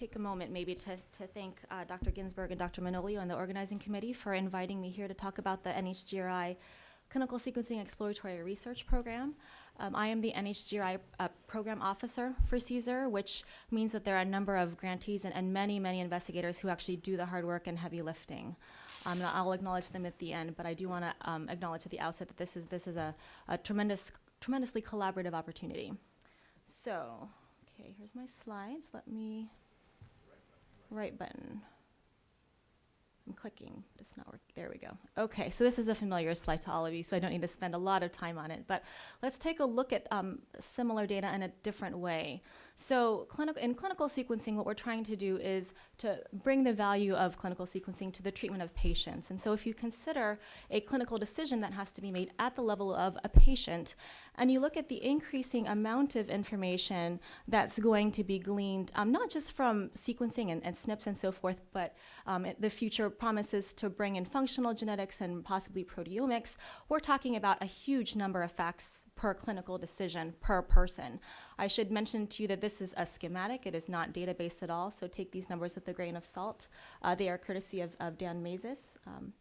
take a moment maybe to, to thank uh, Dr. Ginsburg and Dr. Manolio and the organizing committee for inviting me here to talk about the NHGRI Clinical Sequencing Exploratory Research Program. Um, I am the NHGRI uh, program officer for CSER, which means that there are a number of grantees and, and many, many investigators who actually do the hard work and heavy lifting. Um, and I'll acknowledge them at the end, but I do want to um, acknowledge at the outset that this is this is a, a tremendous, tremendously collaborative opportunity. So, okay, here's my slides. Let me right button. I'm clicking, it's not working. There we go. Okay, so this is a familiar slide to all of you, so I don't need to spend a lot of time on it. But let's take a look at um, similar data in a different way. So clinical, in clinical sequencing, what we're trying to do is to bring the value of clinical sequencing to the treatment of patients. And so if you consider a clinical decision that has to be made at the level of a patient, and you look at the increasing amount of information that's going to be gleaned, um, not just from sequencing and, and, SNPs and so forth, but um, the future promises to bring in functional genetics and possibly proteomics, we're talking about a huge number of facts per clinical decision per person. I should mention to you that this is a schematic. It is not database at all, so take these numbers with a grain of salt. Uh, they are courtesy of, of Dan Masys. Um,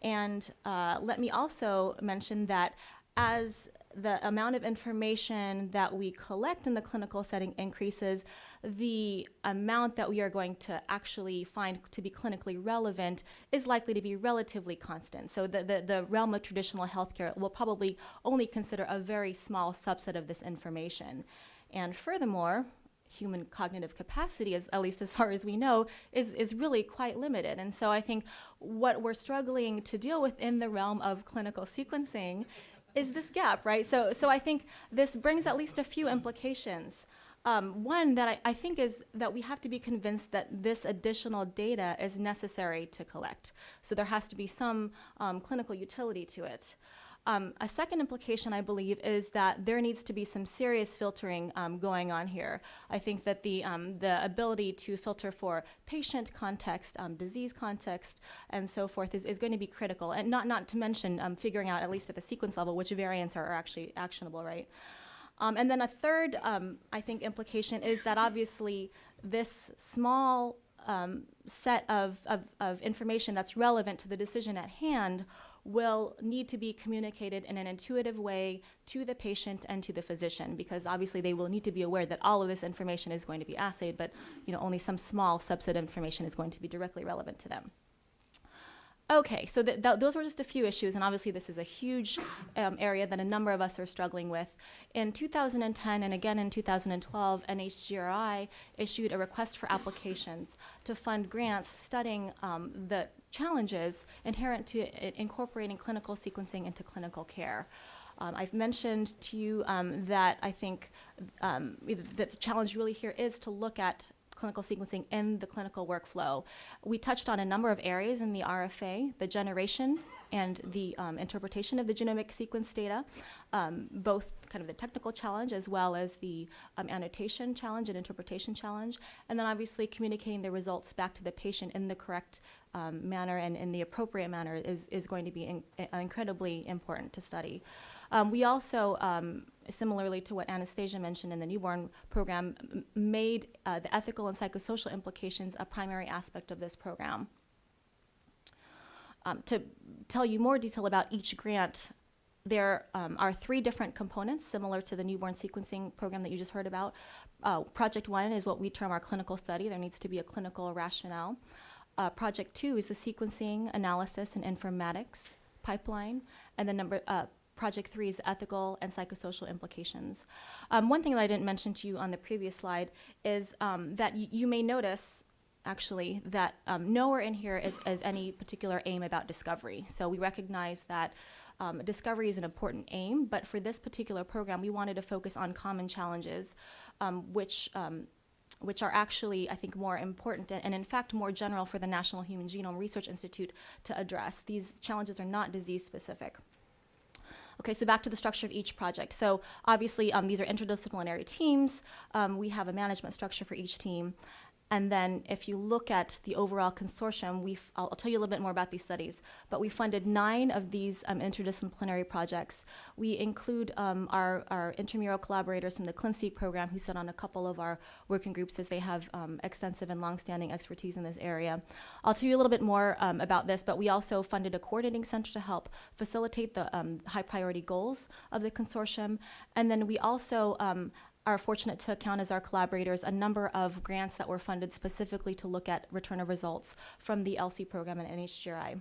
and uh, let me also mention that as the amount of information that we collect in the clinical setting increases, the amount that we are going to actually find to be clinically relevant is likely to be relatively constant. So the, the, the realm of traditional healthcare will probably only consider a very small subset of this information. And furthermore, human cognitive capacity, as, at least as far as we know, is, is really quite limited. And so I think what we're struggling to deal with in the realm of clinical sequencing is this gap, right? So, so I think this brings at least a few implications. Um, one that I, I, think is that we have to be convinced that this additional data is necessary to collect. So there has to be some um, clinical utility to it. Um, a second implication, I believe, is that there needs to be some serious filtering um, going on here. I think that the, um, the ability to filter for patient context, um, disease context, and so forth is, is going to be critical. And not, not to mention um, figuring out, at least at the sequence level, which variants are, are actually actionable, right? Um, and then a third, I think, implication is that obviously this small um, set of, of, of, information that's relevant to the decision at hand will need to be communicated in an intuitive way to the patient and to the physician because obviously they will need to be aware that all of this information is going to be assayed, but you know, only some small subset of information is going to be directly relevant to them. Okay, so th th those were just a few issues, and obviously this is a huge um, area that a number of us are struggling with. In 2010 and again in 2012, NHGRI issued a request for applications to fund grants studying um, the challenges inherent to incorporating clinical sequencing into clinical care. Um, I've mentioned to you um, that I think um, the challenge really here is to look at clinical sequencing in the clinical workflow. We touched on a number of areas in the RFA, the generation and the um, interpretation of the genomic sequence data, um, both kind of the technical challenge as well as the um, annotation challenge and interpretation challenge, and then obviously communicating the results back to the patient in the correct um, manner and in the appropriate manner is, is going to be in, incredibly important to study. Um, we also, um, similarly to what Anastasia mentioned in the newborn program, made uh, the ethical and psychosocial implications a primary aspect of this program. Um, to tell you more detail about each grant, there um, are three different components similar to the newborn sequencing program that you just heard about. Uh, project one is what we term our clinical study. There needs to be a clinical rationale. Uh, project two is the sequencing, analysis, and informatics pipeline. And then number, uh, Project 3 is ethical and psychosocial implications. Um, one thing that I didn't mention to you on the previous slide is um, that you may notice actually that um, nowhere in here is, is, any particular aim about discovery. So we recognize that um, discovery is an important aim, but for this particular program, we wanted to focus on common challenges, um, which um, which are actually, I think, more important and, in fact more general for the National Human Genome Research Institute to address. These challenges are not disease specific. Okay, so back to the structure of each project. So obviously um, these are interdisciplinary teams. Um, we have a management structure for each team. And then if you look at the overall consortium, we've, I'll, I'll tell you a little bit more about these studies, but we funded nine of these um, interdisciplinary projects. We include um, our, our intramural collaborators from the ClinSeq program who sit on a couple of our working groups as they have um, extensive and longstanding expertise in this area. I'll tell you a little bit more um, about this, but we also funded a coordinating center to help facilitate the um, high priority goals of the consortium. And then we also um, are fortunate to account as our collaborators a number of grants that were funded specifically to look at return of results from the ELSI program and NHGRI.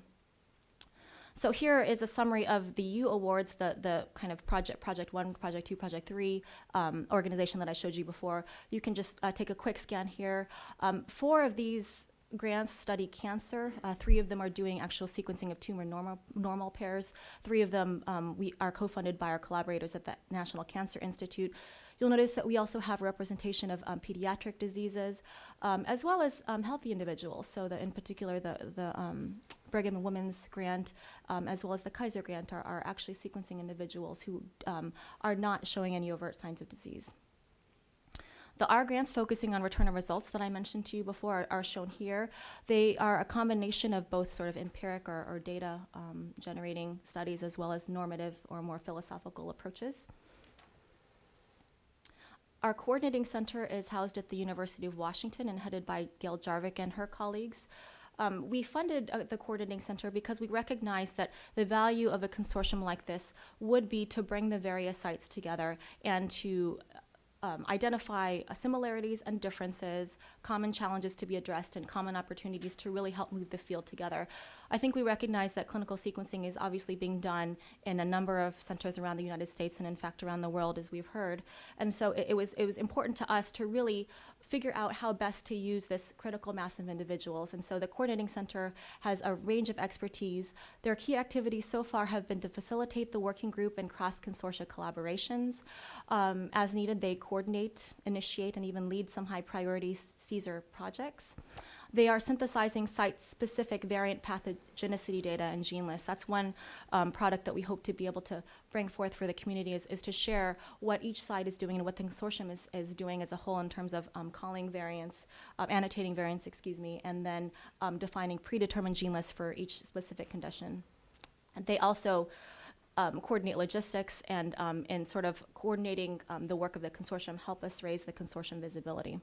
So here is a summary of the U awards, the, the kind of project, project one, project two, project three um, organization that I showed you before. You can just uh, take a quick scan here. Um, four of these grants study cancer. Uh, three of them are doing actual sequencing of tumor normal, normal pairs. Three of them um, we are co-funded by our collaborators at the National Cancer Institute. You'll notice that we also have representation of um, pediatric diseases, um, as well as um, healthy individuals. So, the, in particular, the, the um, Brigham and Women's grant, um, as well as the Kaiser grant, are, are actually sequencing individuals who um, are not showing any overt signs of disease. The R grants focusing on return of results that I mentioned to you before are, are shown here. They are a combination of both sort of empiric or, or data um, generating studies as well as normative or more philosophical approaches. Our coordinating center is housed at the University of Washington and headed by Gail Jarvik and her colleagues. Um, we funded uh, the coordinating center because we recognized that the value of a consortium like this would be to bring the various sites together and to um, identify uh, similarities and differences, common challenges to be addressed, and common opportunities to really help move the field together. I think we recognize that clinical sequencing is obviously being done in a number of centers around the United States and, in fact, around the world, as we've heard. And so it, it was it was important to us to really figure out how best to use this critical mass of individuals. And so the Coordinating Center has a range of expertise. Their key activities so far have been to facilitate the working group and cross consortia collaborations. Um, as needed, they coordinate, initiate, and even lead some high priority CSER projects. They are synthesizing site-specific variant pathogenicity data and gene lists. That's one um, product that we hope to be able to bring forth for the community is, is to share what each site is doing and what the consortium is, is doing as a whole in terms of um, calling variants, um, annotating variants, excuse me, and then um, defining predetermined gene lists for each specific condition. And they also um, coordinate logistics and um, in sort of coordinating um, the work of the consortium help us raise the consortium visibility.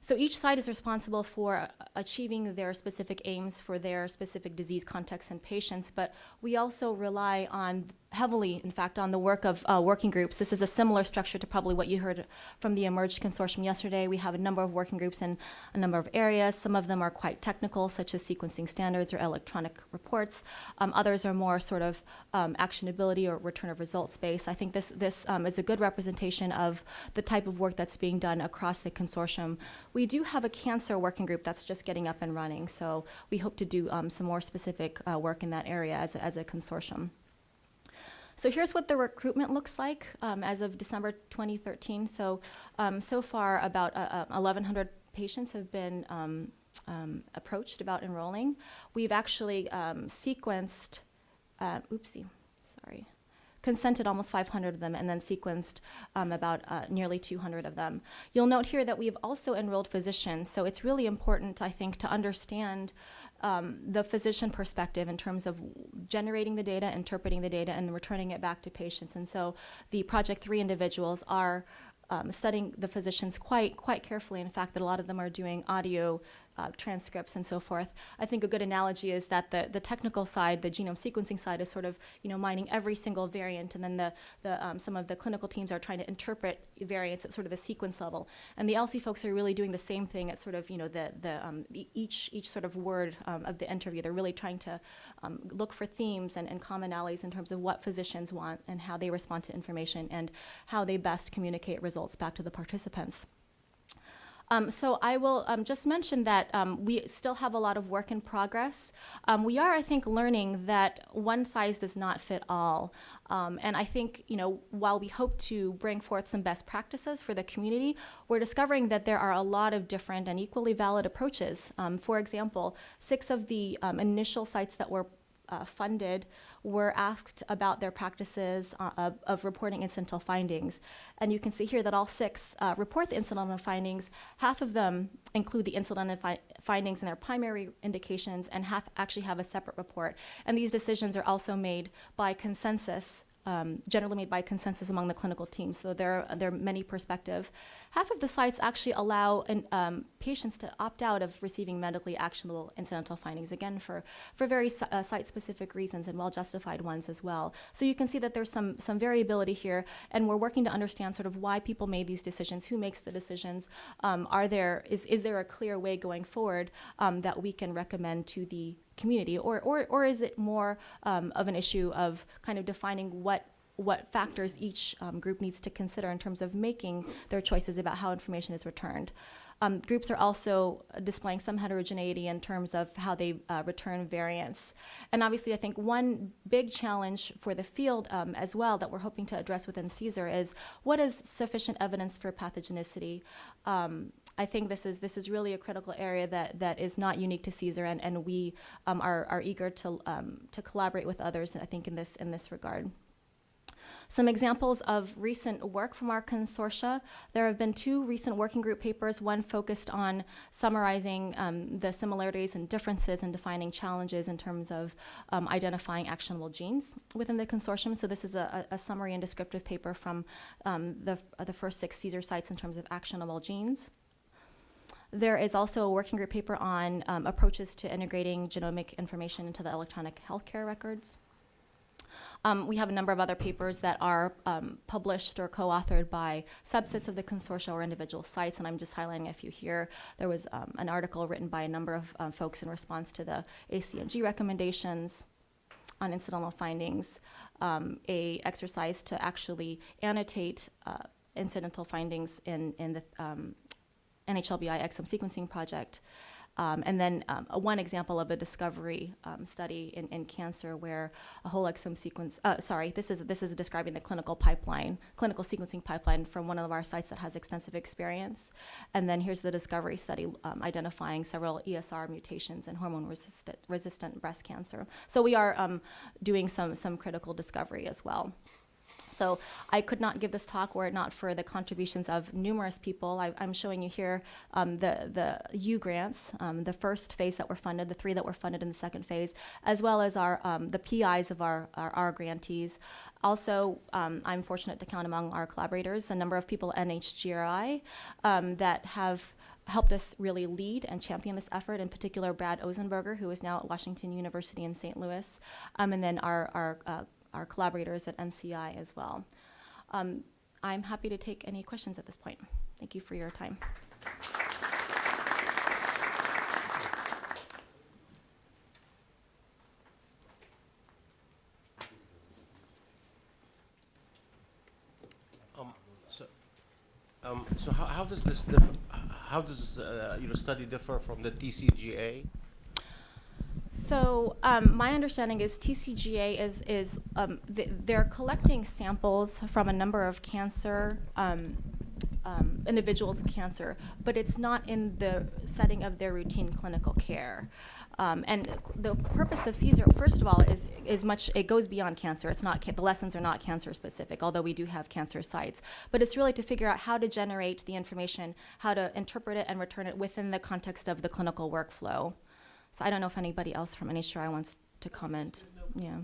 So each site is responsible for uh, achieving their specific aims for their specific disease context and patients, but we also rely on heavily, in fact, on the work of uh, working groups. This is a similar structure to probably what you heard from the eMERGE Consortium yesterday. We have a number of working groups in a number of areas. Some of them are quite technical, such as sequencing standards or electronic reports. Um, others are more sort of um, actionability or return of results based. I think this, this um, is a good representation of the type of work that's being done across the consortium. We do have a cancer working group that's just getting up and running, so we hope to do um, some more specific uh, work in that area as a, as a consortium. So here's what the recruitment looks like um, as of December 2013. So, um, so far about uh, 1,100 uh, patients have been um, um, approached about enrolling. We've actually um, sequenced, uh, oopsie, consented almost 500 of them and then sequenced um, about uh, nearly 200 of them. You'll note here that we've also enrolled physicians, so it's really important, I think, to understand um, the physician perspective in terms of generating the data, interpreting the data, and returning it back to patients. And so the Project 3 individuals are um, studying the physicians quite quite carefully. In fact, that a lot of them are doing audio uh, transcripts and so forth. I think a good analogy is that the, the technical side, the genome sequencing side, is sort of you know mining every single variant, and then the, the um, some of the clinical teams are trying to interpret variants at sort of the sequence level. And the ELSI folks are really doing the same thing at sort of you know the the, um, each each sort of word um, of the interview. They're really trying to um, look for themes and, and commonalities in terms of what physicians want and how they respond to information and how they best communicate results back to the participants. Um, so I will um, just mention that um, we still have a lot of work in progress. Um, we are, I think, learning that one size does not fit all. Um, and I think, you know, while we hope to bring forth some best practices for the community, we're discovering that there are a lot of different and equally valid approaches. Um, for example, six of the initial sites that were uh, funded were asked about their practices uh, of, of reporting incidental findings. And you can see here that all six uh, report the incidental findings. Half of them include the incidental fi- findings in their primary indications, and half actually have a separate report. And these decisions are also made by consensus um, generally made by consensus among the clinical team. So there, there are many perspective. Half of the sites actually allow an, um, patients to opt out of receiving medically actionable incidental findings, again, for, for very uh, site-specific reasons and well-justified ones as well. So you can see that there's some, some variability here, and we're working to understand sort of why people made these decisions, who makes the decisions, um, are there, is, is there a clear way going forward um, that we can recommend to the community, or, or, or is it more um, of an issue of kind of defining what what factors each um, group needs to consider in terms of making their choices about how information is returned. Um, groups are also displaying some heterogeneity in terms of how they uh, return variants. And obviously, I think one big challenge for the field um, as well that we're hoping to address within CSER is what is sufficient evidence for pathogenicity? Um, I think this is this is really a critical area that that is not unique to CSER, and, and we um, are, are eager to um, to collaborate with others. I think in this in this regard. Some examples of recent work from our consortia. There have been two recent working group papers, one focused on summarizing um, the similarities and differences and defining challenges in terms of um, identifying actionable genes within the consortium. So this is a, a summary and descriptive paper from um, the, uh, the first six CSER sites in terms of actionable genes. There is also a working group paper on um, approaches to integrating genomic information into the electronic healthcare records. Um, we have a number of other papers that are um, published or co-authored by subsets of the consortia or individual sites, and I'm just highlighting a few here. There was um, an article written by a number of um, folks in response to the ACMG recommendations on incidental findings, um, a exercise to actually annotate uh, incidental findings in, in the um, NHLBI exome sequencing project. Um, and then um, a, one example of a discovery um, study in, in cancer where a whole exome sequence, uh, sorry, this is, this is describing the clinical pipeline, clinical sequencing pipeline from one of our sites that has extensive experience. And then here's the discovery study um, identifying several ESR mutations in hormone resistant, resistant breast cancer. So we are um, doing some, some critical discovery as well. So I could not give this talk were it not for the contributions of numerous people. I, am showing you here um, the, the U grants, um, the first phase that were funded, the three that were funded in the second phase, as well as our, um, the PIs of our, our, our grantees. Also, um, I'm fortunate to count among our collaborators a number of people at NHGRI um, that have helped us really lead and champion this effort, in particular Brad Ozenberger, who is now at Washington University in St. Louis, um, and then our, our uh, our collaborators at NCI as well. Um, I'm happy to take any questions at this point. Thank you for your time. Um, so, um, so how, how does this differ, how does uh, your study differ from the TCGA? So um, my understanding is TCGA is is um, th they're collecting samples from a number of cancer um, um, individuals with cancer, but it's not in the setting of their routine clinical care. Um, and the purpose of CSER, first of all, is is much. It goes beyond cancer. It's not the lessons are not cancer specific, although we do have cancer sites. But it's really to figure out how to generate the information, how to interpret it and return it within the context of the clinical workflow. So I don't know if anybody else from NHGRI wants to comment. Yeah.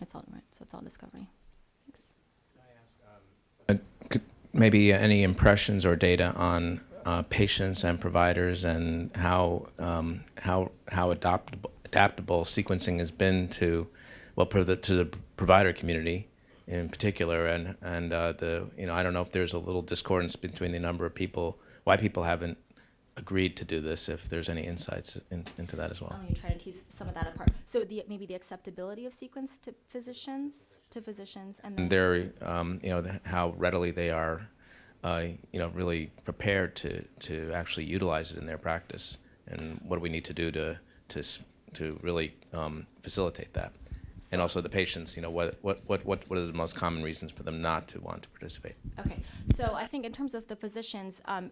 It's all right. So it's all discovery. Thanks. Uh, could- Maybe any impressions or data on uh, patients and providers and how, um, how, how adaptable, adaptable sequencing has been to, well, the, to the provider community in particular, and, and uh, the, you know, I don't know if there's a little discordance between the number of people why people haven't agreed to do this, if there's any insights in, into that as well. Oh, you're trying to tease some of that apart. So the, maybe the acceptability of sequence to physicians, to physicians, and And they're, um, you know, the- how readily they are, uh, you know, really prepared to, to actually utilize it in their practice. And what do we need to do to, to, to really um, facilitate that? And also the patients, you know, what, what, what, what what are the most common reasons for them not to want to participate? Okay, so I think in terms of the physicians, um,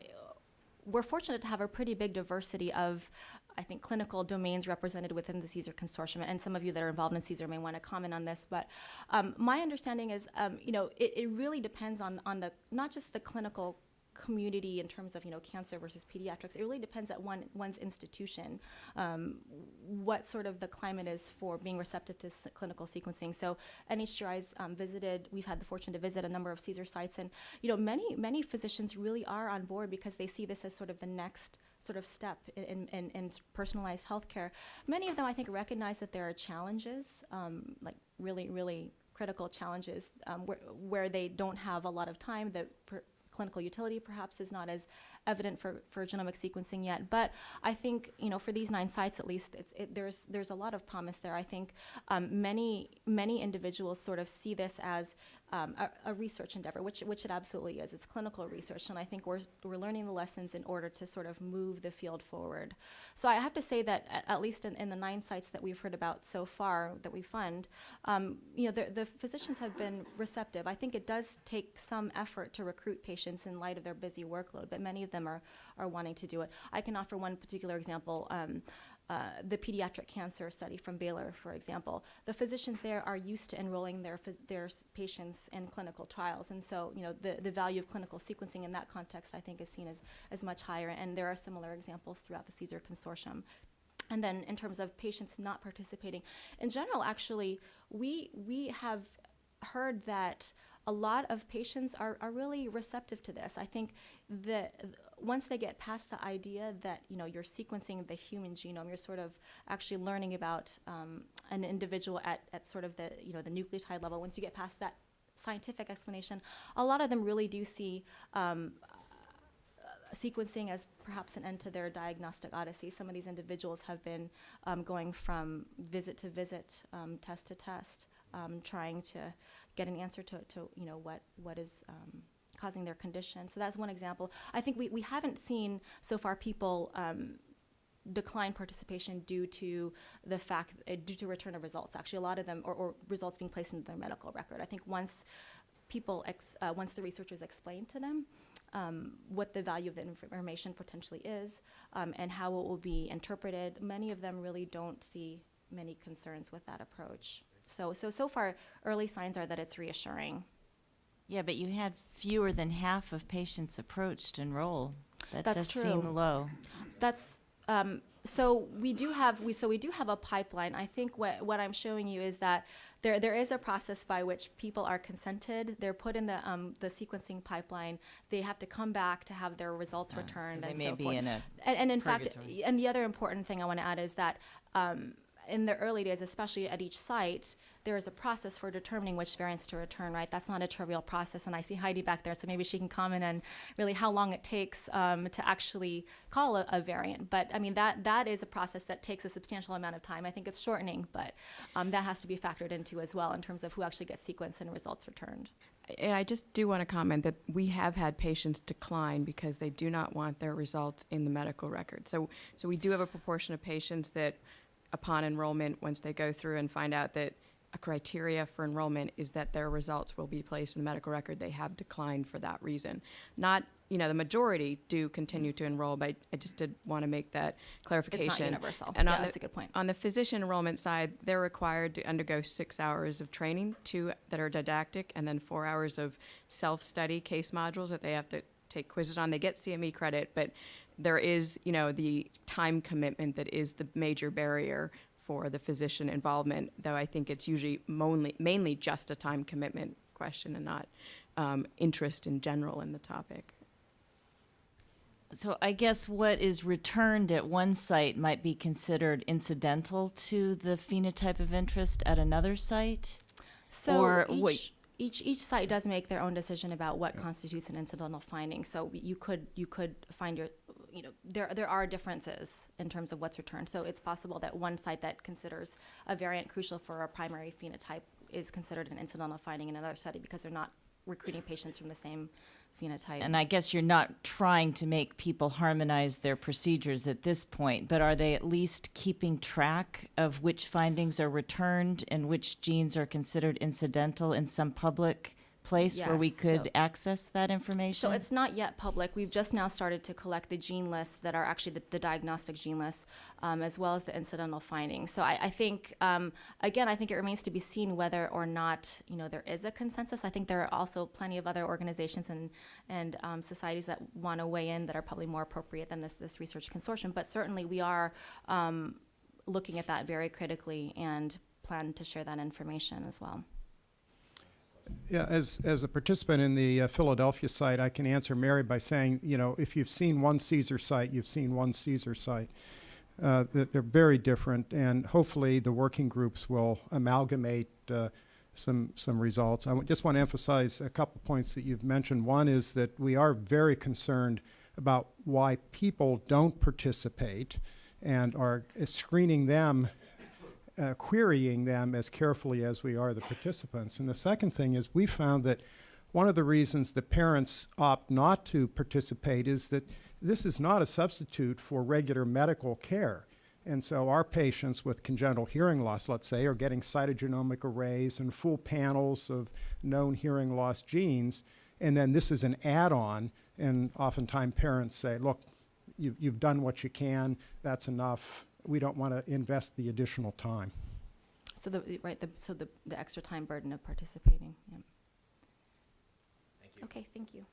we're fortunate to have a pretty big diversity of I think, clinical domains represented within the CSER consortium, and some of you that are involved in CSER may want to comment on this. But um, my understanding is, um, you know, it, it really depends on on the not just the clinical community in terms of you know cancer versus pediatrics. It really depends at one one's institution um, what sort of the climate is for being receptive to clinical sequencing. So NHGRI's um, visited. We've had the fortune to visit a number of CSER sites, and you know many many physicians really are on board because they see this as sort of the next sort of step in, in, in, personalized healthcare. Many of them, I think, recognize that there are challenges, um, like really, really critical challenges, um, where, where they don't have a lot of time. that clinical utility perhaps is not as evident for, for genomic sequencing yet. But I think, you know, for these nine sites at least, it, there's, there's a lot of promise there. I think um, many, many individuals sort of see this as um, a, a research endeavor, which, which it absolutely is. It's clinical research, and I think we're, we're learning the lessons in order to sort of move the field forward. So I have to say that at, at least in, in the nine sites that we've heard about so far that we fund, um, you know, the, the physicians have been receptive. I think it does take some effort to recruit patients in light of their busy workload, but many of them are, are wanting to do it. I can offer one particular example. Um, uh, the pediatric cancer study from Baylor, for example, the physicians there are used to enrolling their their patients in clinical trials, and so you know the, the value of clinical sequencing in that context, I think, is seen as as much higher. And there are similar examples throughout the CSER consortium. And then in terms of patients not participating, in general, actually, we we have heard that a lot of patients are, are really receptive to this. I think that once they get past the idea that you know you're sequencing the human genome, you're sort of actually learning about um, an individual at, at sort of the you know the nucleotide level. Once you get past that scientific explanation, a lot of them really do see um, sequencing as perhaps an end to their diagnostic odyssey. Some of these individuals have been um, going from visit to visit, um, test to test, um, trying to get an answer to, to you know what what is um, causing their condition. So that's one example. I think we, we haven't seen so far people um, decline participation due to the fact uh, due to return of results. Actually, a lot of them or, or results being placed into their medical record. I think once people uh, once the researchers explain to them um, what the value of the information potentially is um, and how it will be interpreted, many of them really don't see many concerns with that approach. So, so so far, early signs are that it's reassuring. Yeah, but you had fewer than half of patients approached enroll. That That's does seem true. low. That's um, so we do have we so we do have a pipeline. I think what what I'm showing you is that there there is a process by which people are consented. They're put in the um, the sequencing pipeline. They have to come back to have their results Ah, so returned they and may so be forth. in a and, and in fact, and the other important thing I want to add is that um, in the early days, especially at each site, there is a process for determining which variants to return, right? That's not a trivial process. And I see Heidi back there, so maybe she can comment on really how long it takes um, to actually call a, a variant. But I mean, that, that is a process that takes a substantial amount of time. I think it's shortening, but um, that has to be factored into as well in terms of who actually gets sequenced and results returned. And I just do want to comment that we have had patients decline because they do not want their results in the medical record. So, so we do have a proportion of patients that, upon enrollment, once they go through and find out that a criteria for enrollment is that their results will be placed in the medical record, they have declined for that reason. Not, you know, the majority do continue to enroll, but I just did want to make that clarification. It's not universal. And Yeah, on that's the- a good point. On the physician enrollment side, they're required to undergo six hours of training, two that are didactic, and then four hours of self-study case modules that they have to take quizzes on. They get CME credit, but there is, you know, the time commitment that is the major barrier for the physician involvement, though I think it's usually mainly, mainly just a time commitment question and not um, interest in general in the topic. So I guess what is returned at one site might be considered incidental to the phenotype of interest at another site? So Or each, wait. each each site does make their own decision about what constitutes an incidental finding. So you could you could find your you know there there are differences in terms of what's returned. So it's possible that one site that considers a variant crucial for a primary phenotype is considered an incidental finding in another study because they're not recruiting patients from the same phenotype. And I guess you're not trying to make people harmonize their procedures at this point, but are they at least keeping track of which findings are returned and which genes are considered incidental in some public place where we Yes, could so- access that information? So it's not yet public. We've just now started to collect the gene lists that are actually the, the diagnostic gene lists, um, as well as the incidental findings. So I, I think, um, again, I think it remains to be seen whether or not you know there is a consensus. I think there are also plenty of other organizations and and um, societies that want to weigh in that are probably more appropriate than this this research consortium. But certainly we are um, looking at that very critically and plan to share that information as well. Yeah, as, as a participant in the uh, Philadelphia site, I can answer Mary by saying, you know, if you've seen one CSER site, you've seen one CSER site. Uh, they're very different, and hopefully the working groups will amalgamate uh, some some results. I just want to emphasize a couple points that you've mentioned. One is that we are very concerned about why people don't participate, and are screening them uh, querying them as carefully as we are the participants. And the second thing is we found that one of the reasons the parents opt not to participate is that this is not a substitute for regular medical care. And so our patients with congenital hearing loss, let's say, are getting cytogenomic arrays and full panels of known hearing loss genes. And then this is an add-on. And oftentimes parents say, look, you, you've done what you can. That's enough. We don't want to invest the additional time. So the right, the, so the the extra time burden of participating. Yeah. Thank you. Okay, thank you.